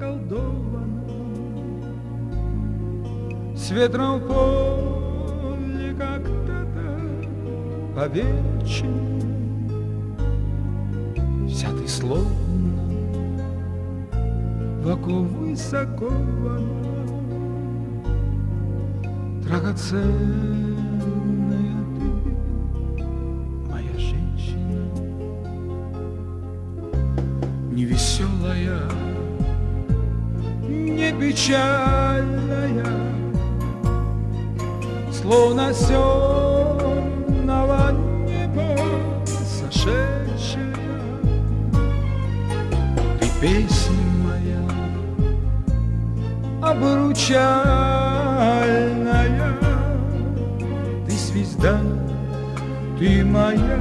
околдована С ветром в поле как-то по вечеру Вся ты словно в око высоко Драгоценная ты, моя женщина Невеселая не печальная Словно с темного неба сошедшая. Ты песня моя обручальная Ты звезда, ты моя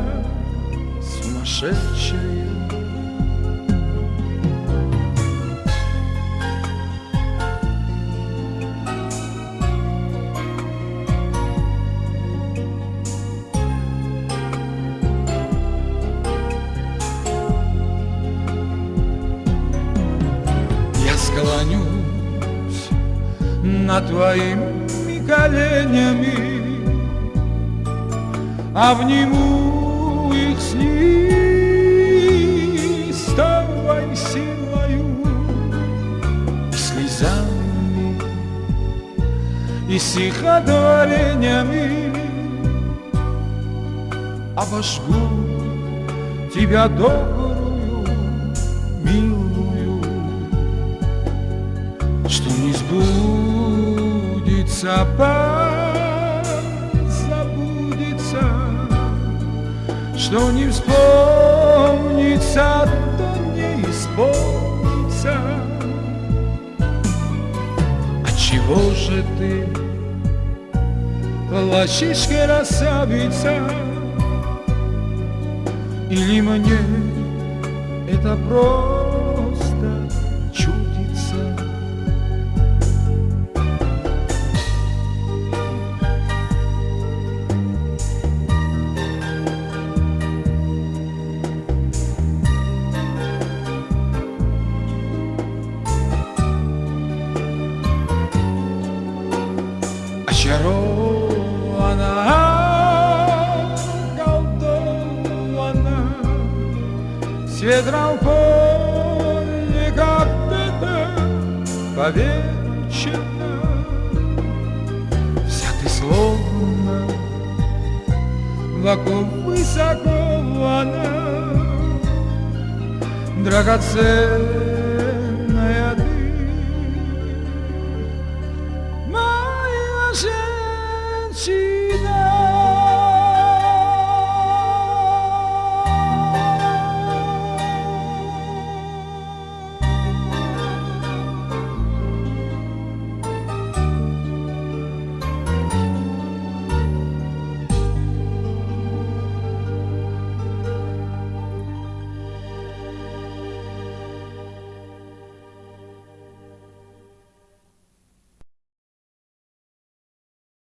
сумасшедшая склонюсь над твоими коленями, Обниму их с неистовой силою слезами и стихотворениями Обожгу тебя добрую, милую забудется, что не вспомнится, то не исполнится. А чего же ты плачешь, красавица? Или мне это просто очарована, околдована, с ветром в поле как-то повечена. Вся ты словно вокруг высоко она, драгоценная Моя женщина